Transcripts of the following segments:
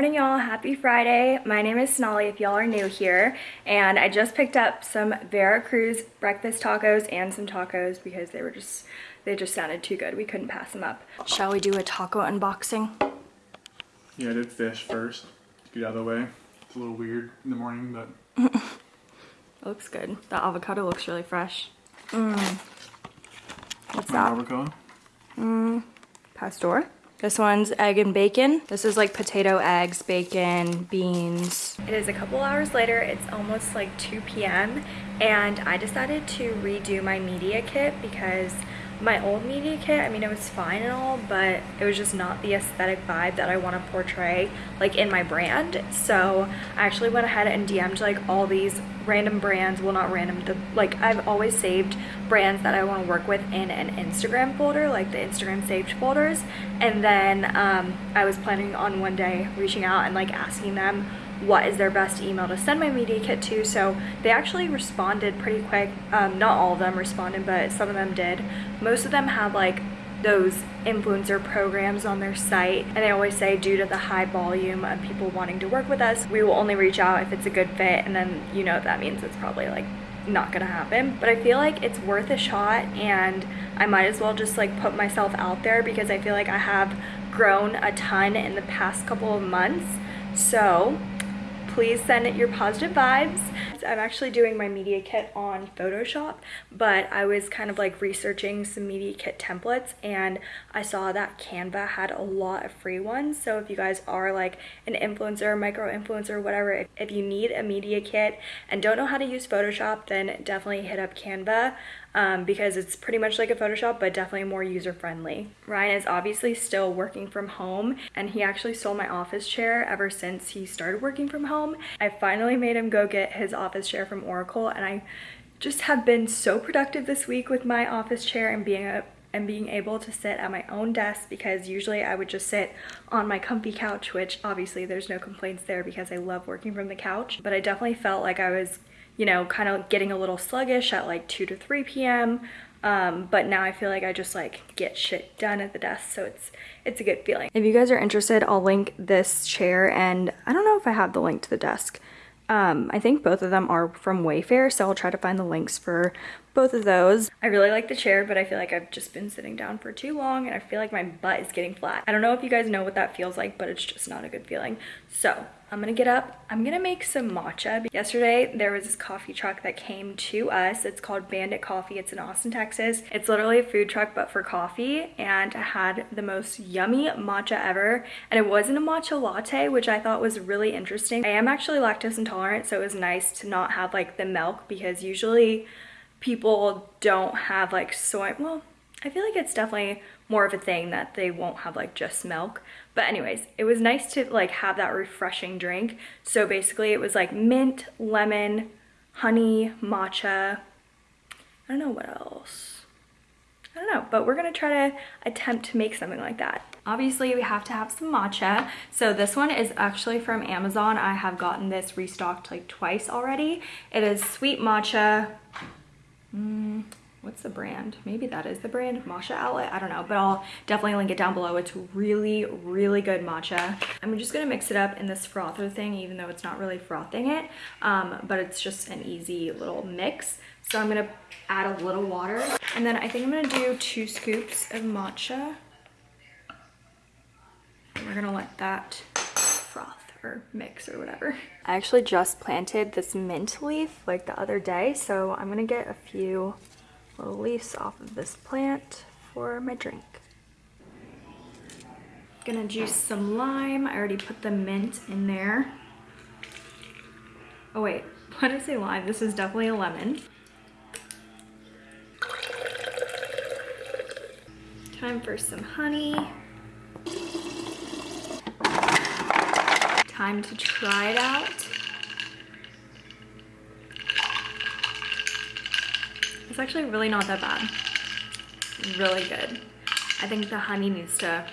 morning y'all. Happy friday. My name is sonali if y'all are new here. And i just picked up some veracruz breakfast tacos and some tacos because they were just they just sounded too good. We couldn't pass them up. Shall we do a taco unboxing? Yeah i did fish first get out of the way. It's a little weird in the morning but it looks good. The avocado looks really fresh. Mm. what's that? avocado? Mm. pastor this one's egg and bacon. This is like potato, eggs, bacon, beans. It is a couple hours later. It's almost like 2 p.m. And I decided to redo my media kit because my old media kit, I mean, it was fine and all, but it was just not the aesthetic vibe that I want to portray like in my brand. So I actually went ahead and DM'd like all these random brands, well not random, the, like I've always saved brands that I want to work with in an Instagram folder, like the Instagram saved folders. And then um, I was planning on one day reaching out and like asking them what is their best email to send my media kit to. So they actually responded pretty quick. Um, not all of them responded but some of them did. Most of them had like those influencer programs on their site and they always say due to the high volume of people wanting to work with us we will only reach out if it's a good fit and then you know that means it's probably like not gonna happen. But I feel like it's worth a shot and I might as well just like put myself out there because I feel like I have grown a ton in the past couple of months. So please send it your positive vibes. I'm actually doing my media kit on Photoshop, but I was kind of like researching some media kit templates and I saw that Canva had a lot of free ones. So if you guys are like an influencer, micro influencer, whatever, if, if you need a media kit and don't know how to use Photoshop, then definitely hit up Canva um, because it's pretty much like a Photoshop, but definitely more user-friendly. Ryan is obviously still working from home, and he actually stole my office chair ever since he started working from home. I finally made him go get his office chair from Oracle, and I just have been so productive this week with my office chair and being a and being able to sit at my own desk because usually I would just sit on my comfy couch, which obviously there's no complaints there because I love working from the couch. But I definitely felt like I was you know, kind of getting a little sluggish at like 2 to 3 p.m. Um, but now I feel like I just like get shit done at the desk so it's it's a good feeling. If you guys are interested I'll link this chair and I don't know if I have the link to the desk. Um, I think both of them are from Wayfair so I'll try to find the links for both of those. I really like the chair, but I feel like I've just been sitting down for too long and I feel like my butt is getting flat. I don't know if you guys know what that feels like, but it's just not a good feeling. So I'm gonna get up. I'm gonna make some matcha. Yesterday, there was this coffee truck that came to us. It's called Bandit Coffee. It's in Austin, Texas. It's literally a food truck, but for coffee. And I had the most yummy matcha ever. And it wasn't a matcha latte, which I thought was really interesting. I am actually lactose intolerant, so it was nice to not have like the milk because usually people don't have like soy, well, I feel like it's definitely more of a thing that they won't have like just milk. But anyways, it was nice to like have that refreshing drink. So basically it was like mint, lemon, honey, matcha. I don't know what else. I don't know, but we're gonna try to attempt to make something like that. Obviously, we have to have some matcha. So this one is actually from Amazon. I have gotten this restocked like twice already. It is sweet matcha Mm, what's the brand? Maybe that is the brand, Matcha Outlet. I don't know, but I'll definitely link it down below. It's really, really good matcha. I'm just gonna mix it up in this frother thing, even though it's not really frothing it, um, but it's just an easy little mix. So I'm gonna add a little water. And then I think I'm gonna do two scoops of matcha. And we're gonna let that froth or mix or whatever. I actually just planted this mint leaf like the other day, so I'm gonna get a few little leaves off of this plant for my drink. Gonna juice some lime. I already put the mint in there. Oh wait, why did I say lime? This is definitely a lemon. Time for some honey. time to try it out. Actually really not that bad. Really good. I think the honey needs to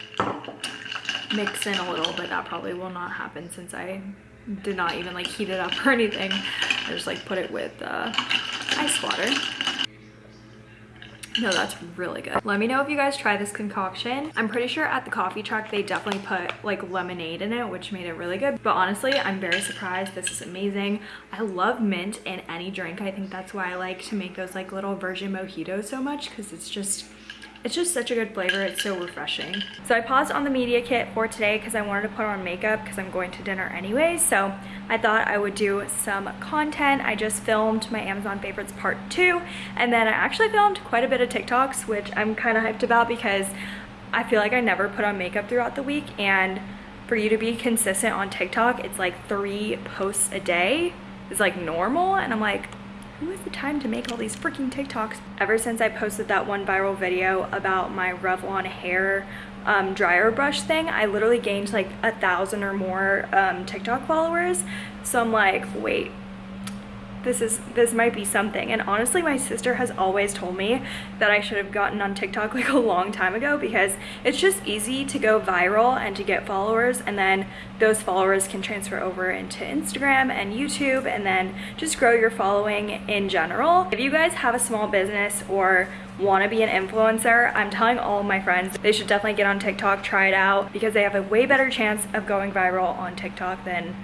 mix in a little, but that probably will not happen since I did not even like heat it up or anything. I just like put it with uh, ice water. No, that's really good. Let me know if you guys try this concoction. I'm pretty sure at the coffee truck, they definitely put like lemonade in it, which made it really good. But honestly, I'm very surprised. This is amazing. I love mint in any drink. I think that's why I like to make those like little version mojitos so much because it's just it's just such a good flavor. It's so refreshing. So I paused on the media kit for today because I wanted to put on makeup because I'm going to dinner anyways. So I thought I would do some content. I just filmed my Amazon favorites part two. And then I actually filmed quite a bit of TikToks, which I'm kind of hyped about because I feel like I never put on makeup throughout the week. And for you to be consistent on TikTok, it's like three posts a day is like normal. And I'm like, who has the time to make all these freaking TikToks? Ever since I posted that one viral video about my Revlon hair um, dryer brush thing, I literally gained like a thousand or more um, TikTok followers. So I'm like, wait, this is this might be something and honestly my sister has always told me that I should have gotten on TikTok like a long time ago because it's just easy to go viral and to get followers and then those followers can transfer over into Instagram and YouTube and then just grow your following in general. If you guys have a small business or want to be an influencer, I'm telling all my friends they should definitely get on TikTok, try it out because they have a way better chance of going viral on TikTok than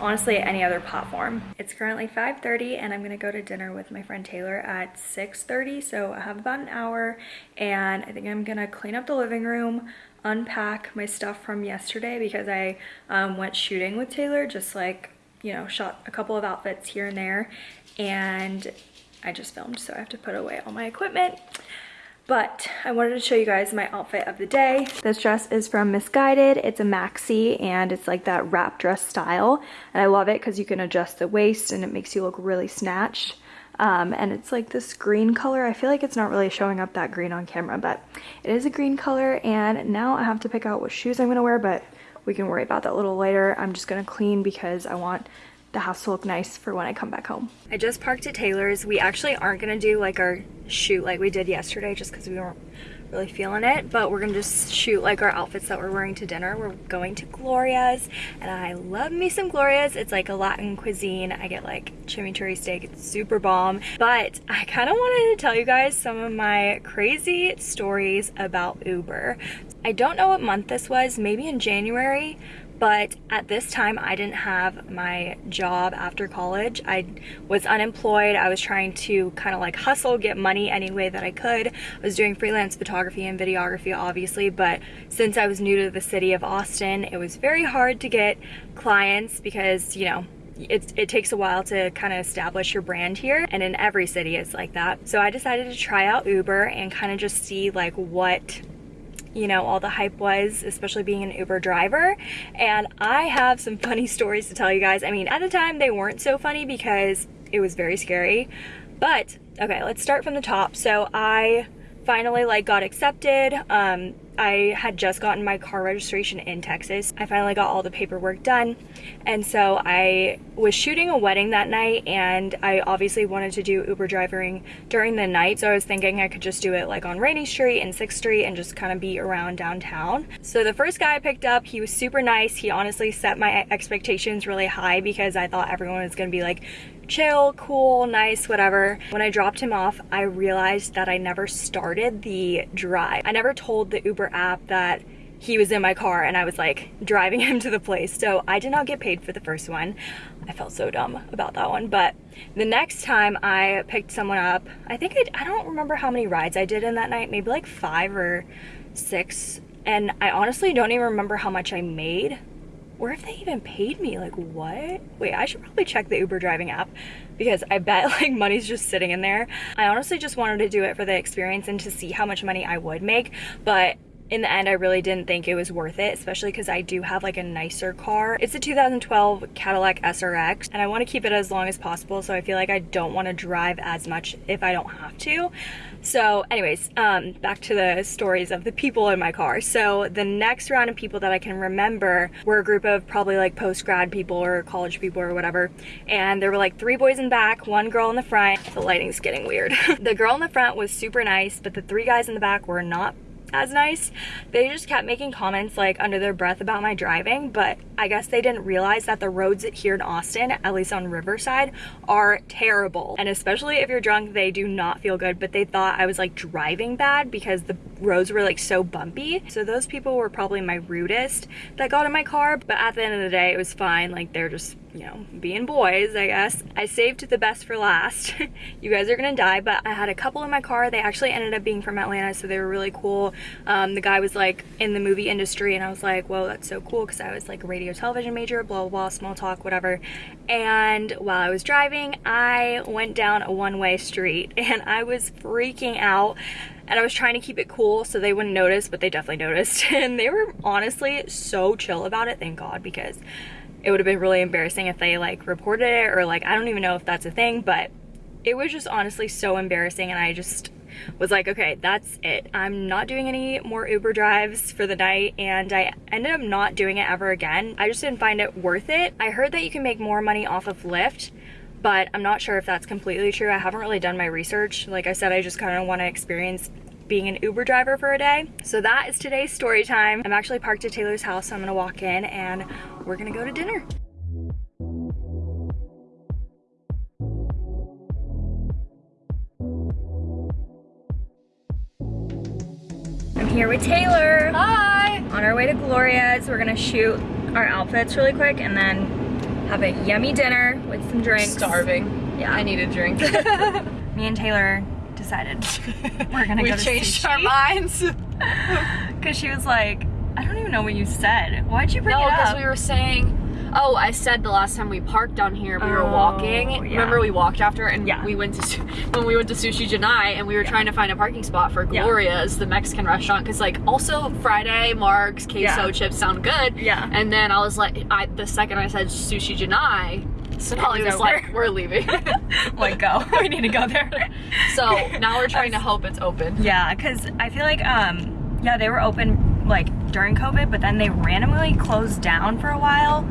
honestly any other platform. It's currently 5.30 and I'm to go to dinner with my friend Taylor at 6.30 so I have about an hour and I think I'm to clean up the living room, unpack my stuff from yesterday because I um, went shooting with Taylor just like you know shot a couple of outfits here and there and I just filmed, so I have to put away all my equipment. But I wanted to show you guys my outfit of the day. This dress is from Missguided. It's a maxi and it's like that wrap dress style. And I love it because you can adjust the waist and it makes you look really snatched. Um, and it's like this green color. I feel like it's not really showing up that green on camera, but it is a green color. And now I have to pick out what shoes I'm gonna wear, but we can worry about that a little later. I'm just gonna clean because I want the house to look nice for when I come back home. I just parked at Taylor's. We actually aren't gonna do like our shoot like we did yesterday just because we weren't really feeling it but we're gonna just shoot like our outfits that we're wearing to dinner. We're going to gloria's and i love me some gloria's. It's like a latin cuisine. I get like chimichurri steak. It's super bomb. But i kind of wanted to tell you guys some of my crazy stories about uber. I don't know what month this was. Maybe in january but at this time I didn't have my job after college. I was unemployed. I was trying to kind of like hustle, get money any way that I could. I was doing freelance photography and videography obviously, but since I was new to the city of Austin, it was very hard to get clients because, you know, it, it, takes a while to kind of establish your brand here and in every city it's like that so i decided to try out uber and kind of just see like what you know, all the hype was, especially being an Uber driver. And I have some funny stories to tell you guys. I mean, at the time they weren't so funny because it was very scary. But, okay, let's start from the top. So I finally like got accepted. Um, I had just gotten my car registration in Texas. I finally got all the paperwork done. And so I was shooting a wedding that night and I obviously wanted to do Uber driving during the night. So I was thinking I could just do it like on Rainey Street and 6th Street and just kind of be around downtown. So the first guy I picked up, he was super nice. He honestly set my expectations really high because I thought everyone was gonna be like chill, cool, nice, whatever. When I dropped him off, I realized that I never started the drive. I never told the Uber app that he was in my car and I was like driving him to the place. So I did not get paid for the first one. I felt so dumb about that one. But the next time I picked someone up, I think I, I don't remember how many rides I did in that night, maybe like five or six. And I honestly don't even remember how much I made or if they even paid me? Like what? Wait i should probably check the uber driving app because i bet like money's just sitting in there. I honestly just wanted to do it for the experience and to see how much money i would make but in the end, I really didn't think it was worth it, especially because I do have like a nicer car. It's a 2012 Cadillac SRX and I want to keep it as long as possible. So I feel like I don't want to drive as much if I don't have to. So anyways, um, back to the stories of the people in my car. So the next round of people that I can remember were a group of probably like post-grad people or college people or whatever. And there were like three boys in back, one girl in the front. The lighting's getting weird. the girl in the front was super nice, but the three guys in the back were not as nice. They just kept making comments like under their breath about my driving, but I guess they didn't realize that the roads here in Austin, at least on Riverside, are terrible. And especially if you're drunk, they do not feel good, but they thought I was like driving bad because the roads were like so bumpy. So those people were probably my rudest that got in my car, but at the end of the day, it was fine. Like they're just you know, being boys, I guess. I saved the best for last. you guys are gonna die, but I had a couple in my car. They actually ended up being from Atlanta, so they were really cool. Um, the guy was like in the movie industry, and I was like, whoa, that's so cool, because I was like a radio television major, blah, blah, blah, small talk, whatever. And while I was driving, I went down a one-way street, and I was freaking out and I was trying to keep it cool so they wouldn't notice, but they definitely noticed. And they were honestly so chill about it, thank God, because it would have been really embarrassing if they like reported it or like I don't even know if that's a thing but it was just honestly so embarrassing and I just was like okay that's it. I'm not doing any more Uber drives for the night and I ended up not doing it ever again. I just didn't find it worth it. I heard that you can make more money off of Lyft but I'm not sure if that's completely true. I haven't really done my research. Like I said I just kind of want to experience being an Uber driver for a day. So that is today's story time. I'm actually parked at Taylor's house, so I'm gonna walk in and we're gonna go to dinner. I'm here with Taylor. Hi! On our way to Gloria's. We're gonna shoot our outfits really quick and then have a yummy dinner with some drinks. Starving. Yeah. I need a drink. Me and Taylor decided we're gonna we go to changed sushi. our minds. Because she was like, I don't even know what you said. Why'd you bring no, it because we were saying, oh, I said the last time we parked down here, we were Oh, walking. yeah. Remember we walked after and Yeah. we went to, when we went to Sushi Junai and we were trying to find a parking spot for Yeah. Gloria's, the Mexican restaurant. Because like also Friday, Mark's, queso Yeah. chips sound good. Yeah. And then I was like, I, the second I said Sushi Junai, Sonali It was was like, we're leaving. like, go. we need to go there. so now we're trying to hope it's open. yeah, because I feel like, um, yeah, they were open like during COVID, but then they randomly closed down for a while.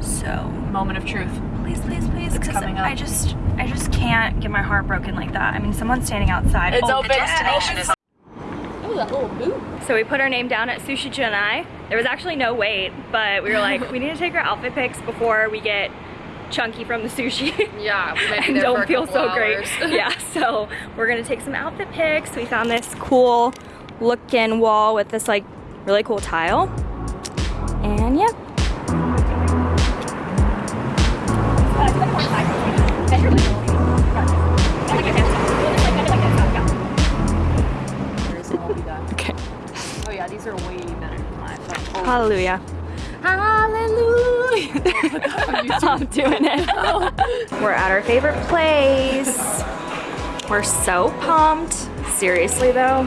So Moment of truth. please, please, please, because coming up. I just, I just can't get my heart broken like that. I mean, someone's standing outside. It's Oh, open. the destination is- is. Oh, that little boot. So we put our name down at Sushi Junai. There was actually no wait, but we were like, we need to take our outfit pics before we get chunky from the sushi. Yeah, we might be and don't feel so great. yeah, so we're gonna take some outfit pics. We found this cool looking wall with this like really cool tile. And yeah. Okay. Oh yeah, these are way better than my phone. Oh. Hallelujah. Hallelujah. I'm doing it. We're at our favorite place. We're so pumped. Seriously though,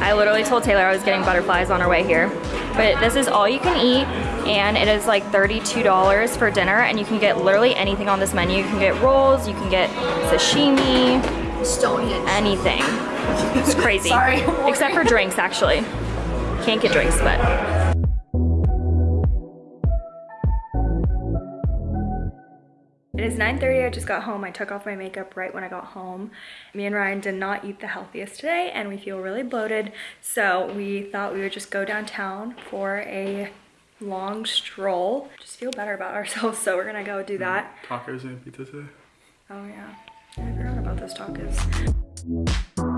I literally told Taylor I was getting butterflies on our way here. But this is all you can eat and it is like $32 for dinner and you can get literally anything on this menu. You can get rolls, you can get sashimi, Estonian. anything. It's crazy. Sorry. Except for drinks actually. Can't get drinks, but It is 9.30, I just got home. I took off my makeup right when I got home. Me and Ryan did not eat the healthiest today and we feel really bloated. So we thought we would just go downtown for a long stroll. Just feel better about ourselves, so we're gonna go do mm, that. Tacos and pizza today. Oh yeah, I forgot about those tacos.